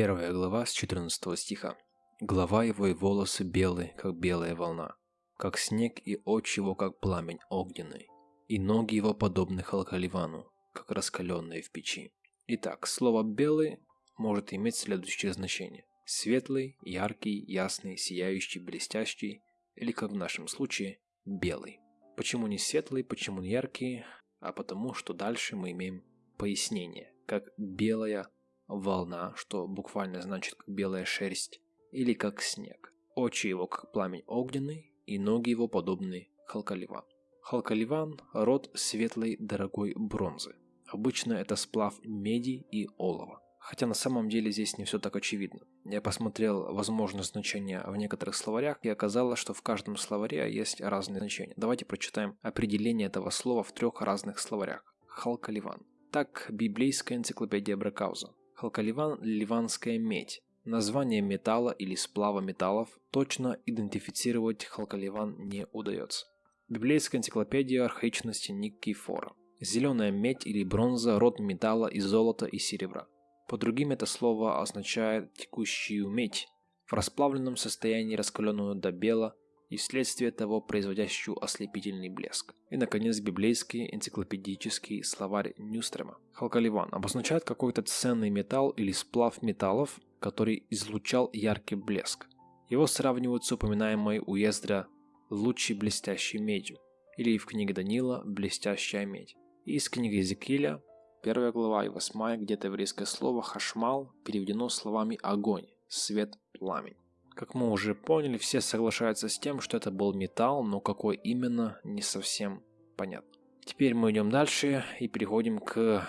Первая глава с 14 стиха. Глава его и волосы белые, как белая волна, как снег и очи его, как пламень огненный, и ноги его подобны халкаливану, как раскаленные в печи. Итак, слово «белый» может иметь следующее значение. Светлый, яркий, ясный, сияющий, блестящий, или, как в нашем случае, белый. Почему не светлый, почему не яркий? А потому, что дальше мы имеем пояснение, как белая волна, что буквально значит как белая шерсть, или как снег. Очи его как пламень огненный, и ноги его подобны халкаливан. Халкаливан – род светлой дорогой бронзы. Обычно это сплав меди и олова. Хотя на самом деле здесь не все так очевидно. Я посмотрел возможные значения в некоторых словарях и оказалось, что в каждом словаре есть разные значения. Давайте прочитаем определение этого слова в трех разных словарях. Халкаливан. Так, библейская энциклопедия Бракауза. Халкаливан – ливанская медь. Название металла или сплава металлов точно идентифицировать халкаливан не удается. Библейская энциклопедия архаичности Никифора. Зеленая медь или бронза – род металла из золота и серебра. По другим это слово означает текущую медь, в расплавленном состоянии раскаленную до бела и вследствие того производящую ослепительный блеск. И, наконец, библейский энциклопедический словарь Нюстрема. Халкаливан обозначает какой-то ценный металл или сплав металлов, который излучал яркий блеск. Его сравнивают с упоминаемой у Ездра лучшей блестящей медью, или в книге Данила «Блестящая медь». И из книги Езекииля, первая глава и восьмая, где-то еврейское слово «хашмал» переведено словами «огонь», «свет», «пламень». Как мы уже поняли, все соглашаются с тем, что это был металл, но какой именно, не совсем понятно. Теперь мы идем дальше и переходим к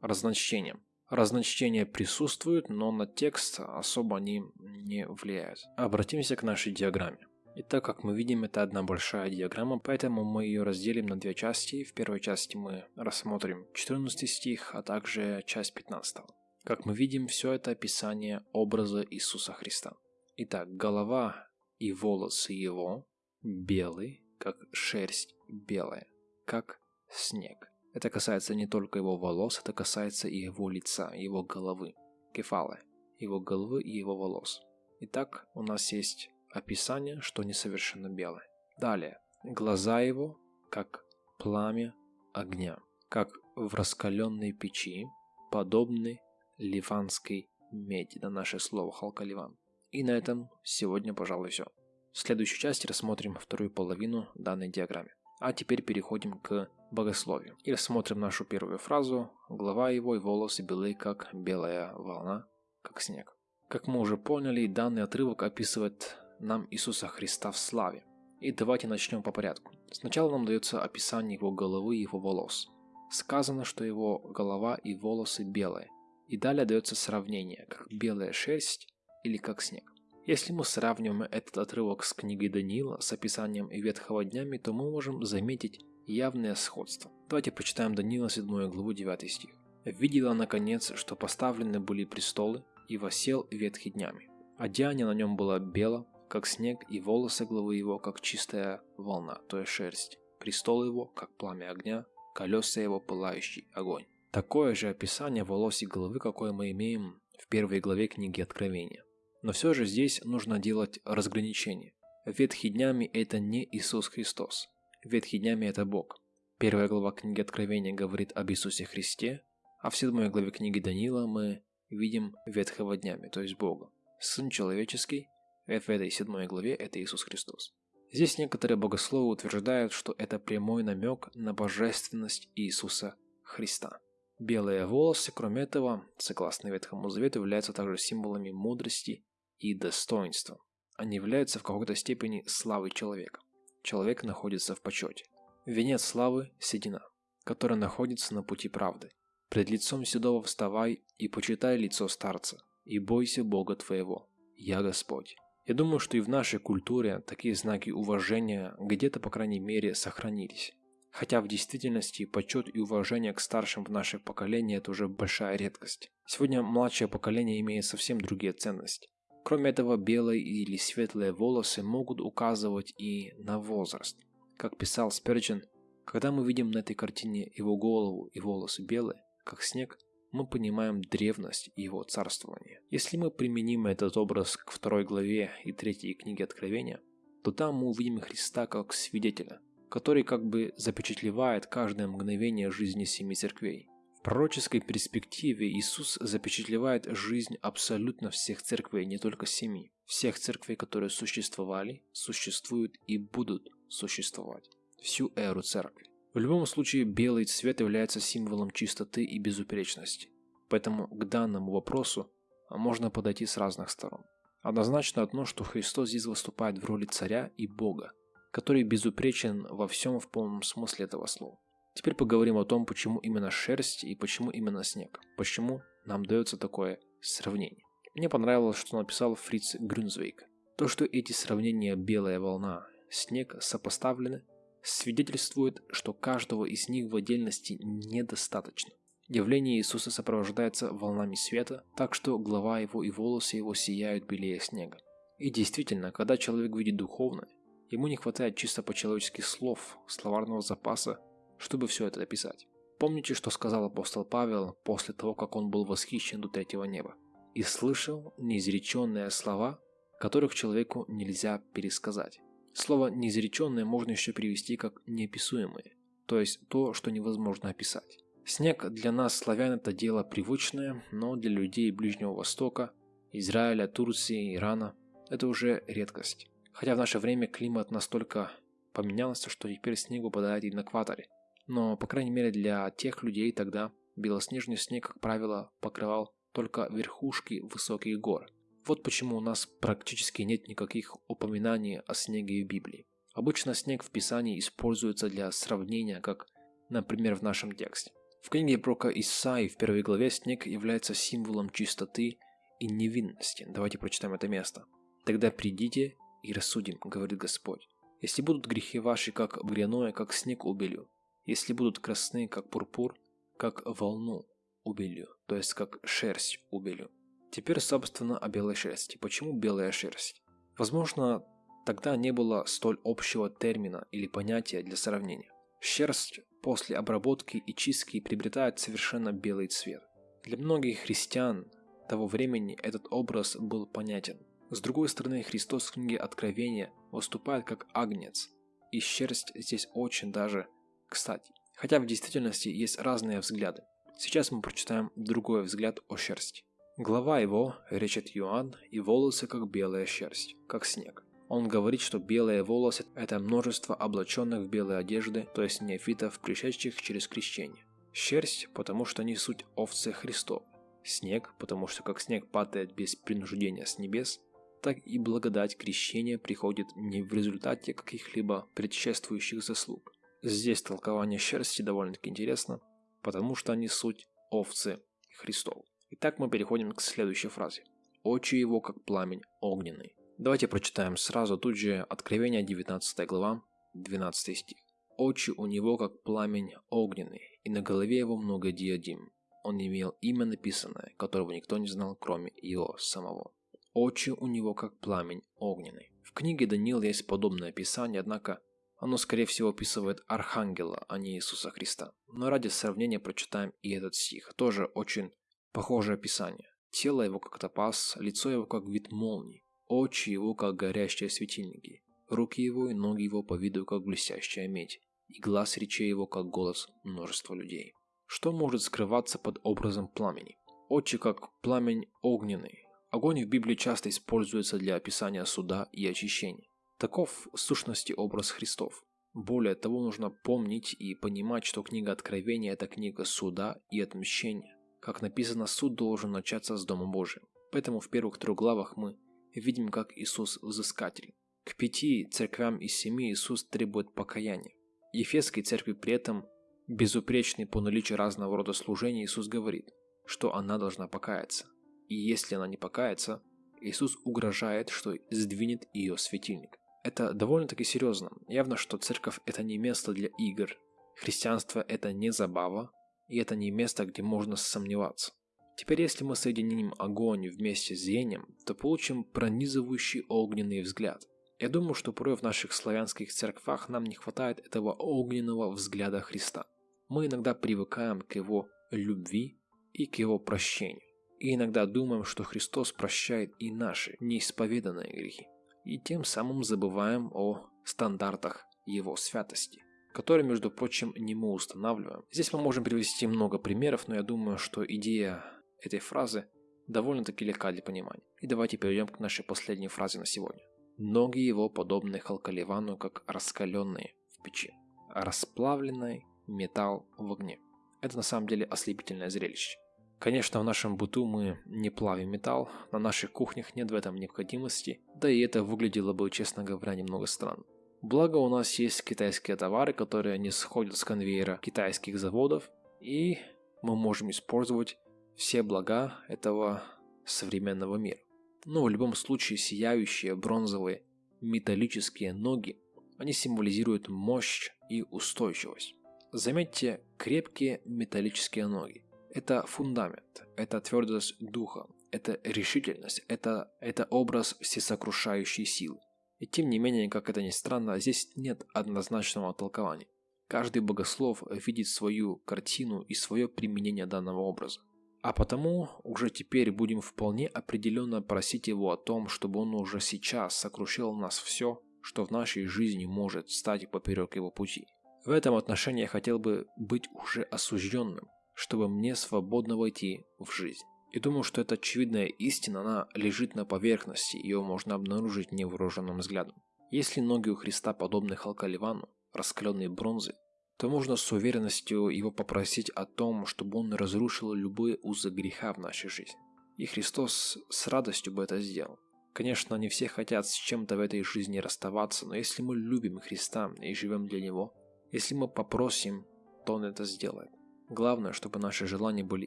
разночтениям. Разночтения присутствуют, но на текст особо они не влияют. Обратимся к нашей диаграмме. И так как мы видим, это одна большая диаграмма, поэтому мы ее разделим на две части. В первой части мы рассмотрим 14 стих, а также часть 15. Как мы видим, все это описание образа Иисуса Христа. Итак, голова и волосы его белые, как шерсть белая, как снег. Это касается не только его волос, это касается и его лица, его головы, кефалы, его головы и его волос. Итак, у нас есть описание, что несовершенно белое. Далее. Глаза его, как пламя огня, как в раскаленной печи, подобны ливанской меди, на наше слово халкаливан. И на этом сегодня, пожалуй, все. В следующей части рассмотрим вторую половину данной диаграммы. А теперь переходим к богословию. И рассмотрим нашу первую фразу. Глава его и волосы белые, как белая волна, как снег. Как мы уже поняли, данный отрывок описывает нам Иисуса Христа в славе. И давайте начнем по порядку. Сначала нам дается описание его головы и его волос. Сказано, что его голова и волосы белые. И далее дается сравнение, как белая шерсть или как снег. Если мы сравниваем этот отрывок с книгой Даниила с описанием Ветхого днями, то мы можем заметить явное сходство. Давайте почитаем Даниила 7 главу 9 стих. «Видела, наконец, что поставлены были престолы, и восел ветхи днями. Одеяние на нем было бело, как снег, и волосы главы его, как чистая волна, то есть шерсть. Престол его, как пламя огня, колеса его, пылающий огонь. Такое же описание волос и головы, какое мы имеем в первой главе книги Откровения. Но все же здесь нужно делать разграничение. Ветхий днями это не Иисус Христос. Ветхий днями это Бог. Первая глава книги Откровения говорит об Иисусе Христе, а в седьмой главе книги Даниила мы видим ветхого днями, то есть Бога. Сын человеческий в этой седьмой главе это Иисус Христос. Здесь некоторые богословы утверждают, что это прямой намек на божественность Иисуса Христа. Белые волосы, кроме этого, согласно Ветхому Завету, являются также символами мудрости и достоинства. Они являются в какой-то степени славой человека. Человек находится в почете. Венец славы – седина, которая находится на пути правды. Пред лицом седого вставай и почитай лицо старца, и бойся Бога твоего. Я Господь. Я думаю, что и в нашей культуре такие знаки уважения где-то, по крайней мере, сохранились. Хотя в действительности почет и уважение к старшим в наше поколение – это уже большая редкость. Сегодня младшее поколение имеет совсем другие ценности. Кроме этого, белые или светлые волосы могут указывать и на возраст. Как писал Сперджин, когда мы видим на этой картине его голову и волосы белые, как снег, мы понимаем древность его царствования. Если мы применим этот образ к второй главе и третьей книге Откровения, то там мы увидим Христа как свидетеля, который как бы запечатлевает каждое мгновение жизни семи церквей. В пророческой перспективе Иисус запечатлевает жизнь абсолютно всех церквей, не только семи. Всех церквей, которые существовали, существуют и будут существовать. Всю эру церкви. В любом случае, белый цвет является символом чистоты и безупречности. Поэтому к данному вопросу можно подойти с разных сторон. Однозначно одно, что Христос здесь выступает в роли царя и Бога, который безупречен во всем в полном смысле этого слова. Теперь поговорим о том, почему именно шерсть и почему именно снег. Почему нам дается такое сравнение. Мне понравилось, что написал Фриц Грюнзвейк. То, что эти сравнения белая волна, снег сопоставлены, свидетельствует, что каждого из них в отдельности недостаточно. Явление Иисуса сопровождается волнами света, так что голова его и волосы его сияют белее снега. И действительно, когда человек видит духовное, ему не хватает чисто по-человечески слов, словарного запаса, чтобы все это описать. Помните, что сказал апостол Павел после того, как он был восхищен до третьего неба? «И слышал неизреченные слова, которых человеку нельзя пересказать». Слово «неизреченное» можно еще перевести как «неописуемое», то есть то, что невозможно описать. Снег для нас, славян, это дело привычное, но для людей Ближнего Востока, Израиля, Турции, Ирана – это уже редкость. Хотя в наше время климат настолько поменялся, что теперь снег выпадает и на экваторе. Но, по крайней мере, для тех людей тогда белоснежный снег, как правило, покрывал только верхушки высоких гор – вот почему у нас практически нет никаких упоминаний о снеге в Библии. Обычно снег в Писании используется для сравнения, как, например, в нашем тексте. В книге пророка Исаи в первой главе снег является символом чистоты и невинности. Давайте прочитаем это место. «Тогда придите и рассудим, говорит Господь. Если будут грехи ваши, как гряное, как снег убелю, если будут красны, как пурпур, как волну убелю, то есть как шерсть убелю, Теперь, собственно, о белой шерсти. Почему белая шерсть? Возможно, тогда не было столь общего термина или понятия для сравнения. Шерсть после обработки и чистки приобретает совершенно белый цвет. Для многих христиан того времени этот образ был понятен. С другой стороны, Христос в книге Откровения выступает как агнец, и шерсть здесь очень даже кстати. Хотя в действительности есть разные взгляды. Сейчас мы прочитаем другой взгляд о шерсти. Глава его, речет Иоанн, и волосы как белая шерсть, как снег. Он говорит, что белые волосы – это множество облаченных в белые одежды, то есть неофитов, пришедших через крещение. Шерсть, потому что они суть овцы Христов. Снег, потому что как снег падает без принуждения с небес, так и благодать крещения приходит не в результате каких-либо предшествующих заслуг. Здесь толкование шерсти довольно-таки интересно, потому что они суть овцы Христов. Итак, мы переходим к следующей фразе. «Очи его, как пламень огненный». Давайте прочитаем сразу тут же Откровение 19 глава, 12 стих. «Очи у него, как пламень огненный, и на голове его много диадим. Он имел имя написанное, которого никто не знал, кроме его самого. Очи у него, как пламень огненный». В книге Даниила есть подобное описание, однако оно, скорее всего, описывает Архангела, а не Иисуса Христа. Но ради сравнения прочитаем и этот стих, тоже очень Похожее описание. Тело его как топаз, лицо его как вид молний, очи его как горящие светильники, руки его и ноги его по виду как блестящая медь, и глаз речей его как голос множества людей. Что может скрываться под образом пламени? Очи как пламень огненный. Огонь в Библии часто используется для описания суда и очищения. Таков в сущности образ Христов. Более того, нужно помнить и понимать, что книга Откровения – это книга суда и отмщения. Как написано, суд должен начаться с Дома Божия. Поэтому в первых трех главах мы видим, как Иисус взыскатель. К пяти церквям из семи Иисус требует покаяния. Ефесской церкви при этом, безупречной по наличию разного рода служений, Иисус говорит, что она должна покаяться. И если она не покается, Иисус угрожает, что сдвинет ее светильник. Это довольно-таки серьезно. Явно, что церковь это не место для игр. Христианство это не забава, и это не место, где можно сомневаться. Теперь если мы соединим огонь вместе с зрением, то получим пронизывающий огненный взгляд. Я думаю, что порой в наших славянских церквах нам не хватает этого огненного взгляда Христа. Мы иногда привыкаем к его любви и к Его прощению. И иногда думаем, что Христос прощает и наши неисповеданные грехи. И тем самым забываем о стандартах Его святости, которые, между прочим, не мы устанавливаем. Здесь мы можем привести много примеров, но я думаю, что идея этой фразы довольно-таки легка для понимания. И давайте перейдем к нашей последней фразе на сегодня. Ноги его подобны Халкаливану, как раскаленные в печи. Расплавленный металл в огне. Это на самом деле ослепительное зрелище. Конечно, в нашем быту мы не плавим металл, на наших кухнях нет в этом необходимости, да и это выглядело бы, честно говоря, немного странно. Благо у нас есть китайские товары, которые не сходят с конвейера китайских заводов, и мы можем использовать все блага этого современного мира. Но в любом случае сияющие бронзовые металлические ноги, они символизируют мощь и устойчивость. Заметьте крепкие металлические ноги. Это фундамент, это твердость духа, это решительность, это, это образ всесокрушающей силы. И тем не менее, как это ни странно, здесь нет однозначного толкования. Каждый богослов видит свою картину и свое применение данного образа. А потому уже теперь будем вполне определенно просить его о том, чтобы он уже сейчас сокрушил нас все, что в нашей жизни может стать поперек его пути. В этом отношении я хотел бы быть уже осужденным, чтобы мне свободно войти в жизнь. И думаю, что эта очевидная истина, она лежит на поверхности, ее можно обнаружить невооруженным взглядом. Если ноги у Христа подобны Халкаливану, раскаленной бронзы, то можно с уверенностью его попросить о том, чтобы он разрушил любые узы греха в нашей жизни. И Христос с радостью бы это сделал. Конечно, не все хотят с чем-то в этой жизни расставаться, но если мы любим Христа и живем для Него, если мы попросим, то Он это сделает. Главное, чтобы наши желания были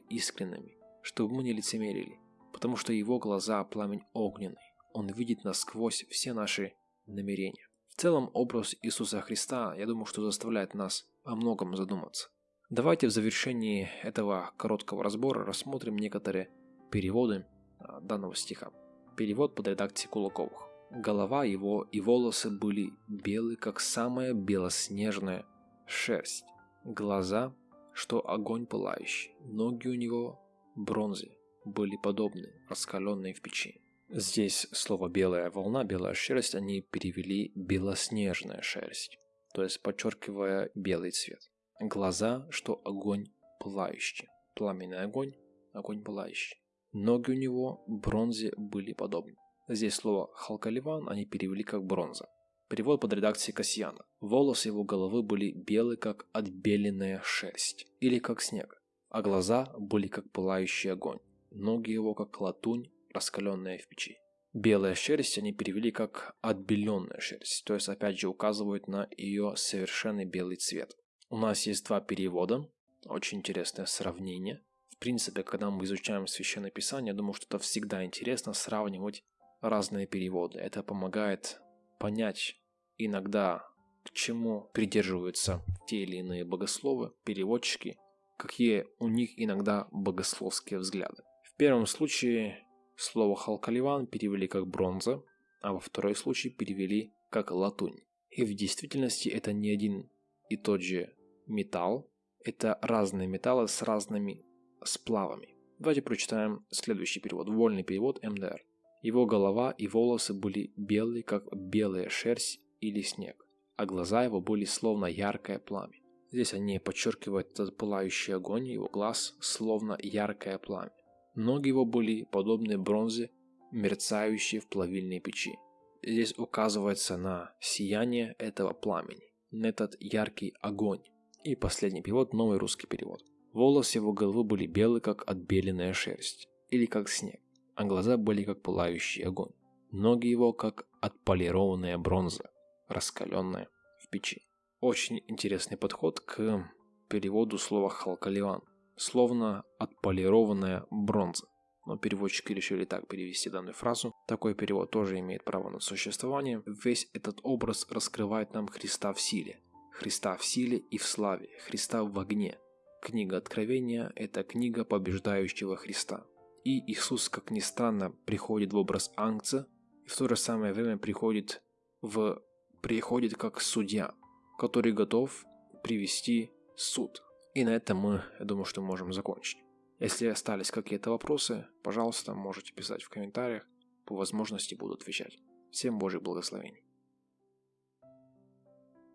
искренними, чтобы мы не лицемерили, потому что его глаза – пламень огненный. Он видит насквозь все наши намерения. В целом, образ Иисуса Христа, я думаю, что заставляет нас о многом задуматься. Давайте в завершении этого короткого разбора рассмотрим некоторые переводы а, данного стиха. Перевод под редакцией Кулаковых. Голова его и волосы были белые, как самая белоснежная шерсть. Глаза что огонь пылающий, ноги у него бронзе были подобны, раскаленные в печи. Здесь слово «белая волна», «белая шерсть» они перевели «белоснежная шерсть», то есть подчеркивая белый цвет. Глаза, что огонь пылающий, пламенный огонь, огонь пылающий. Ноги у него бронзе были подобны. Здесь слово «халкаливан» они перевели как «бронза». Перевод под редакцией Касьяна. Волосы его головы были белы, как отбеленная шерсть, или как снег, а глаза были как пылающий огонь, ноги его как латунь, раскаленная в печи. Белая шерсть они перевели как отбеленная шерсть, то есть опять же указывают на ее совершенный белый цвет. У нас есть два перевода, очень интересное сравнение. В принципе, когда мы изучаем Священное Писание, я думаю, что это всегда интересно сравнивать разные переводы. Это помогает понять иногда к чему придерживаются те или иные богословы, переводчики, какие у них иногда богословские взгляды. В первом случае слово «халкаливан» перевели как «бронза», а во второй случае перевели как «латунь». И в действительности это не один и тот же металл, это разные металлы с разными сплавами. Давайте прочитаем следующий перевод, вольный перевод МДР. Его голова и волосы были белые, как белая шерсть или снег, а глаза его были словно яркое пламя. Здесь они подчеркивают этот пылающий огонь, его глаз словно яркое пламя. Ноги его были подобны бронзе, мерцающей в плавильной печи. Здесь указывается на сияние этого пламени, на этот яркий огонь. И последний перевод, новый русский перевод. Волосы его головы были белые, как отбеленная шерсть, или как снег, а глаза были как пылающий огонь. Ноги его, как отполированная бронза, раскаленное в печи. Очень интересный подход к переводу слова халкаливан, словно отполированная бронза. Но переводчики решили так перевести данную фразу. Такой перевод тоже имеет право на существование. Весь этот образ раскрывает нам Христа в силе. Христа в силе и в славе. Христа в огне. Книга Откровения – это книга побеждающего Христа. И Иисус, как ни странно, приходит в образ ангца, и в то же самое время приходит в приходит как судья, который готов привести суд. И на этом мы, я думаю, что можем закончить. Если остались какие-то вопросы, пожалуйста, можете писать в комментариях. По возможности буду отвечать. Всем Божьих благословений.